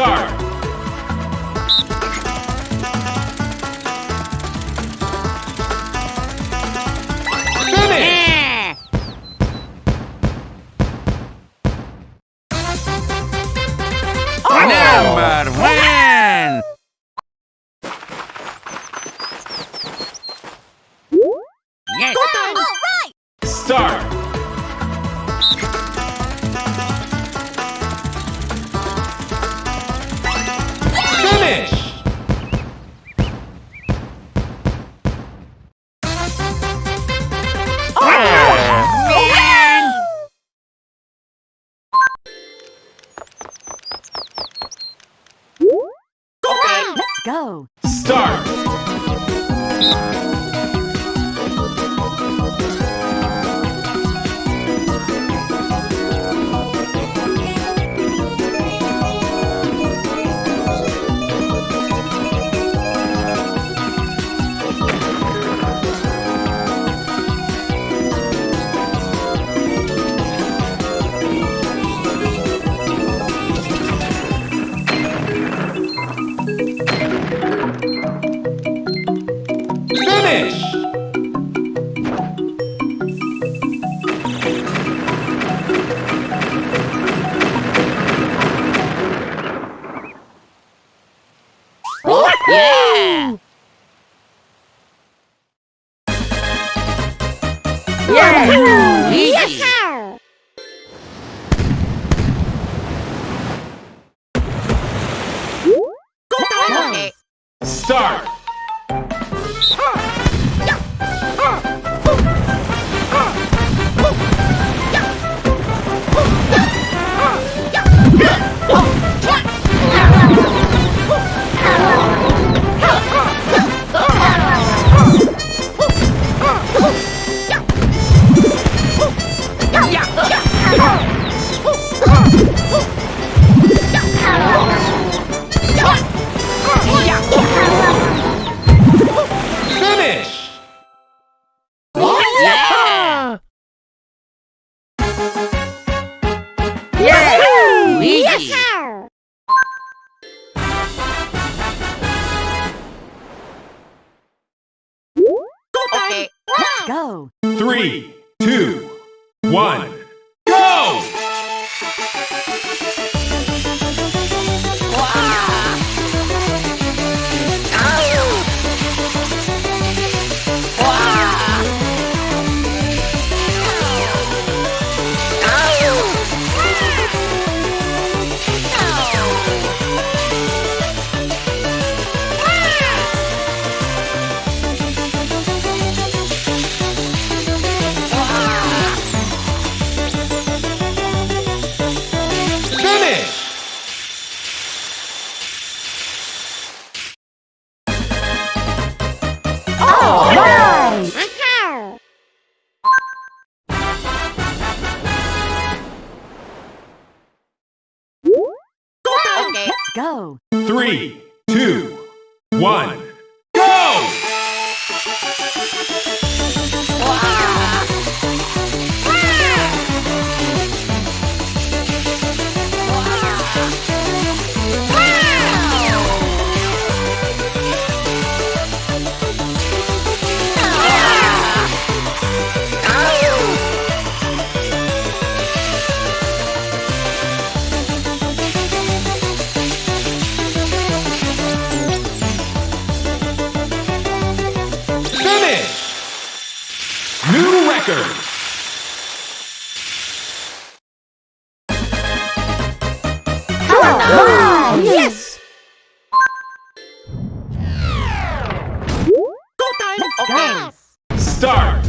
Start! Go. Start! Yeah! Easy! Okay. Start! Go. Three, two, one, go. Three, two, one, Finish! New record! All right. Yes. Let's go. Start!